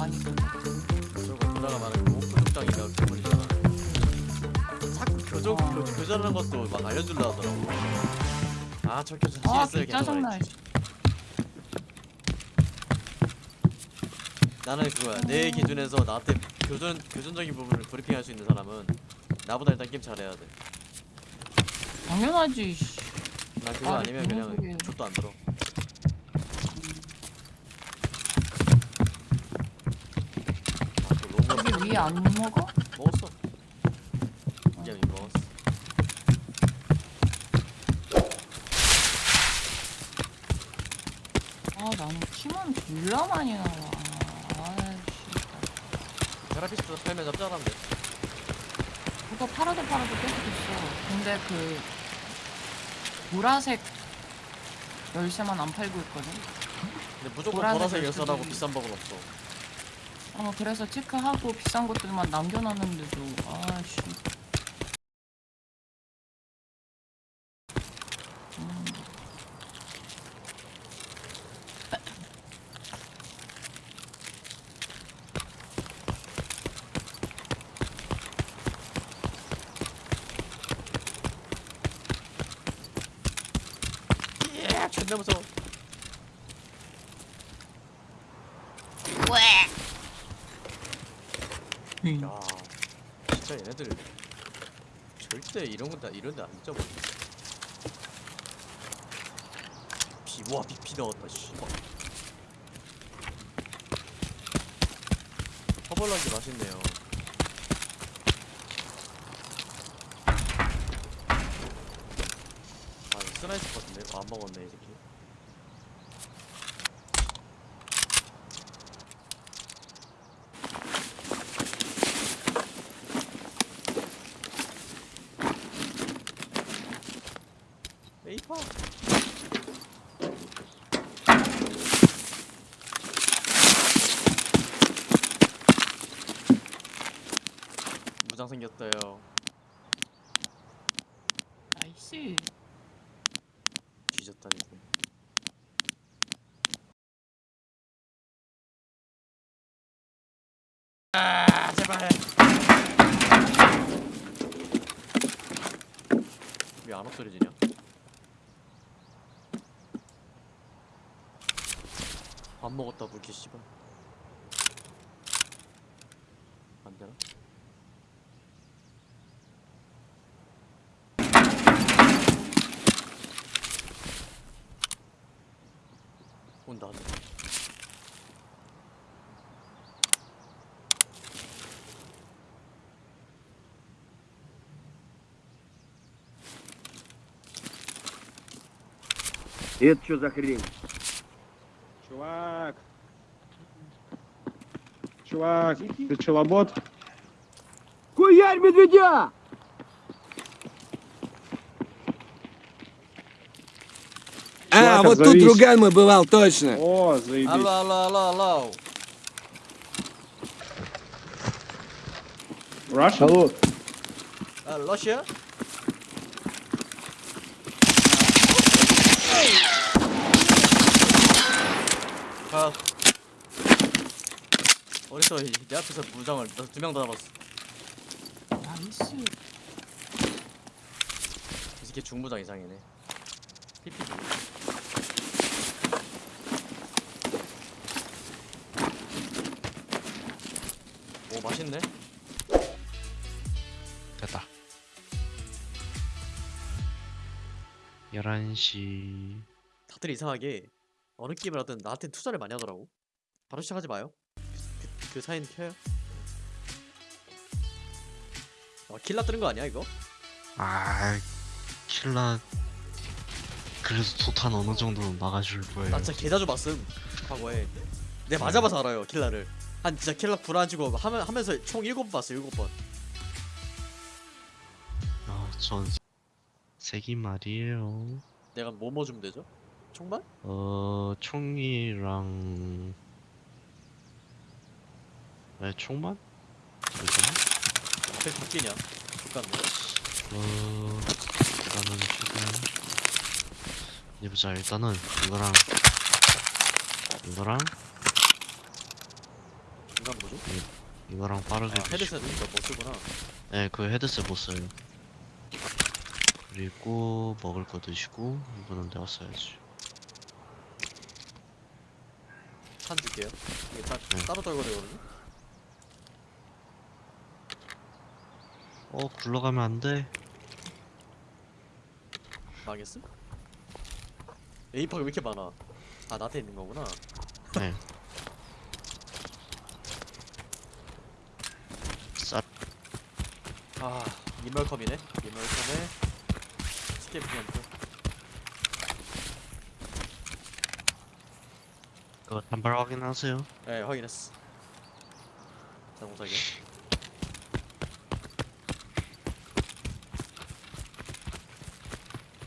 많이 들 저거 그 걸리잖아 자꾸 교정 아. 교, 교전하는 것도 막 알려주려 하더라고 아저 교전 아 개짜증나 괜찮아 나는 그거야 내 기준에서 나한테 교전 교전적인 부분을 브리핑할 수 있는 사람은 나보다 일단 게임 잘해야 돼. 당연하지 씨. 난 그거 아, 무슨 그냥. 족도 안 들어. 아, 그 로고 여기 위에 안 먹어? 먹었어. 이게 이미 먹었어. 아 나는 키만 졸라 많이 나와 아씨 테라피스트 팔면 돼. 그거 팔아도 팔아도 계속 있어 근데 그 보라색 열쇠만 안 팔고 있거든 근데 무조건 보라색 열쇠라고 비싼 법은 없어. 어 그래서 체크하고 비싼 것들만 남겨놨는데도 아씨 음, 예, 존나 무서워. 음. 야, 진짜 얘네들 절대 이런 건다 이런 데안 잊어버려. 비, 와, 비, 비 넣었다, 씨. 허벌나게 맛있네요. 아, 스나이스 같은데? 아, 안 먹었네, 이 새끼. 메이퍼. 무장 생겼어요. 나이스 뒤졌다니. 아 제발. 왜 안 엎드려지냐? 밥 먹었다 불쾌 씨발. 안 되나? Und dann. Это что за хрень? Чувак! Чувак, ты челобот? Куярь медведя! А, Чувак, вот тут отзовись. друган мой бывал, точно. О, заебись. Алло алло алло алло. Russian? Алло, 아 러시아? 아 어디서 이- 내 앞에서 무장을 두 명 다 잡았어 나이스 이 새끼 중무장 이상이네 피피 맛있네. 됐다. 11시. 다들 이상하게 어느 게임을 하든 나한테 투자를 많이 하더라고. 바로 시작하지 마요. 그, 그, 그 사인 켜요. 아 킬라 뜨는 거 아니야 이거? 아 킬라 그래도 도탄 어느 정도는 막아줄 거예요. 나 진짜 개자주 봤음 과거에. 내가 맞아봐서 알아요 킬라를 한 진짜 킬라 불안지고 하면, 하면서 총 7번 봤어 7번 아, 전 세기 말이에요 내가 뭐뭐 주면 되죠? 총만? 어 총이랑 네 총만? 그죠? 왜 바뀌냐 족같네 어 일단은 지금 이제 보자 일단은 이거랑 이거랑 이건 뭐죠? 이거랑 빠르게 아, 헤드셋 이거 못 쓰구나 네, 그 헤드셋 못 써요. 그리고 먹을 거 드시고 이거는 내가 써야지. 탄 줄게요 이게 따, 네. 따로 떨고 되거든요 어, 굴러가면 안 돼. 망했음? 에이파가 왜 이렇게 많아 아 나한테 있는 거구나 네. 쌉. 아 이멀컴이네 이멀컴에 스케이프 램프 그거 단발 확인하세요. 네 확인했어 자동사기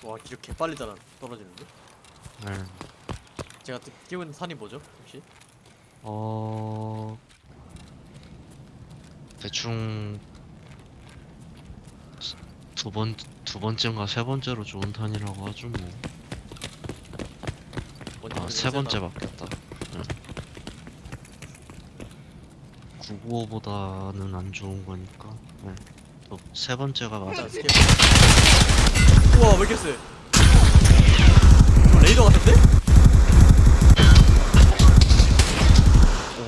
와 기력 개빨리 달아 떨어지는데? 네. 제가 또 끼고 있는 탄이 뭐죠 혹시? 어 대충 두 번 두 번째인가 세 번째로 좋은 탄이라고 하죠 뭐. 아 세 번째 바뀌었다. 네. 995보다는 안 좋은 거니까. 네. 또세 번째가 맞아. 자 escape 우와 왜 이렇게 세저 레이더 같은데?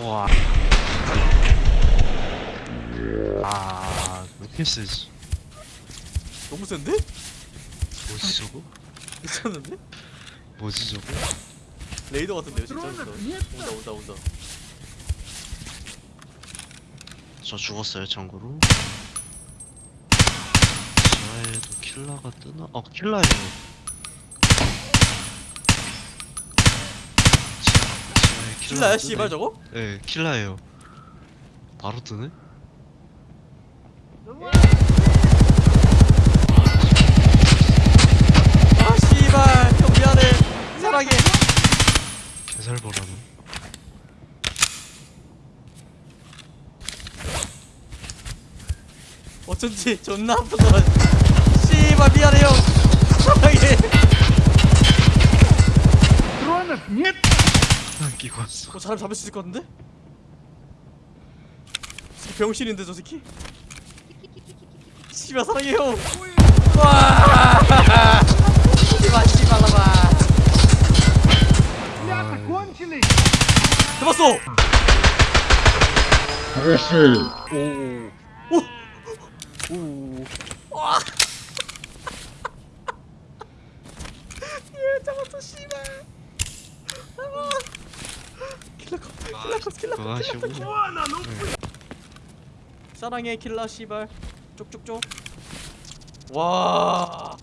우와. 아, 왜 이렇게 세지? 너무 센데? 뭐지 저거? 미쳤는데? 뭐지 저거? 레이더 같은데요 진짜 온다 온다 온다 저 죽었어요 참고로. 지하에도 킬라가 뜨나? 어 킬라예요. 지하, 지하에 킬라가 킬라야 뜨네. 씨발 저거? 네 킬라예요. 바로 뜨네? 아 씨발. 형 미안해. 사랑해. 개살 보라니 어쩐지 존나 아프더라. 씨발 미안해 형. 사랑해. 들어왔네. 넷 끼고 왔어. 어, 잘 잡을 수 있을 것 같은데? 병신인데 저 새끼? 씨발 사랑해요. 와. 씨발 씨발 봐. 잡았어. 아저씨. 오. 오. 오. 와. 예 잡았어 씨발. 잡아. 킬러컵 킬러컵 킬러컵 킬러컵. 아, 네. 사랑해 킬러 씨발. 쪽쪽쪽. 와.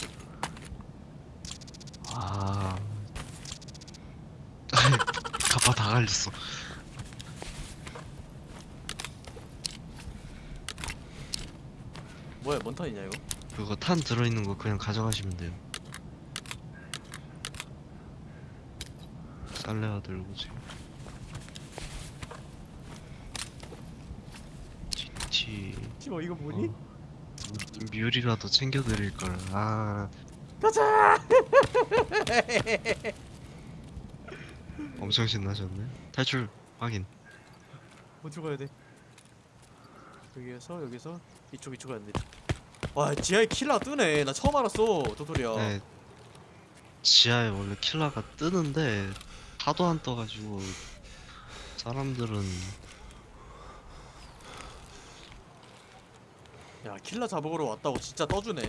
아. 가빠 다 갈렸어. 뭐야, 뭔 턴이냐 이거? 그거 탄 들어있는 거 그냥 가져가시면 돼요. 쌀레가 들고 지금. GT. 씨발 이거 뭐니? 어, 뮤- 뮤리라도 챙겨드릴 걸. 아, 가자. 엄청 신나셨네. 탈출 확인. 어디로 가야 돼? 여기에서 여기서 이쪽 이쪽 가야 돼. 와, 지하에 킬러 뜨네. 나 처음 알았어. 도토리야. 네. 지하에 원래 킬러가 뜨는데 하도 안 떠가지고 사람들은 야 킬러 잡으러 왔다고 진짜 떠주네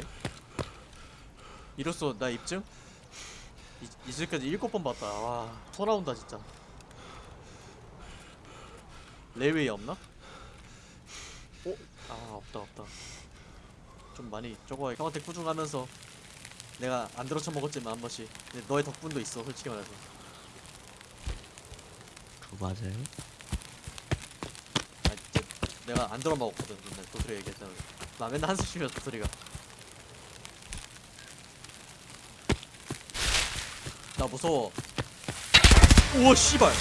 이로써 나 입증? 이, 이제까지 일곱 번 봤다 와토 나온다 진짜 레웨이 없나? 어? 아 없다 없다 좀 많이 저거 형한테 꾸중하면서 내가 안 들어쳐 먹었지만 한 번씩 근데 너의 덕분도 있어 솔직히 말해서 그거 맞아요? 내가 안 들어 먹었거든 맨날 도토리 얘기했잖아. 나 맨날 한숨 쉬면 도토리가. 나 무서워. 우와 씨발